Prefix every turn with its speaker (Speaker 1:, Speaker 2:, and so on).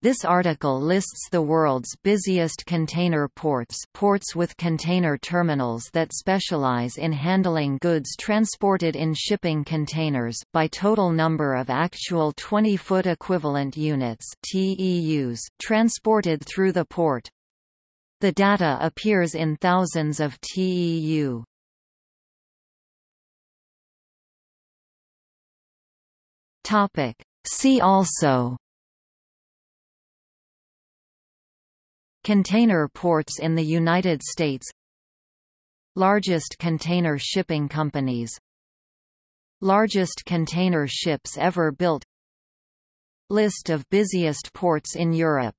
Speaker 1: This article lists the world's busiest container ports ports with container terminals that specialize in handling goods transported in shipping containers by total number of actual 20-foot equivalent units TEUs transported through the port. The data appears in thousands of TEU. See also Container ports in the United States. Largest container shipping companies. Largest container ships ever built. List of busiest ports in Europe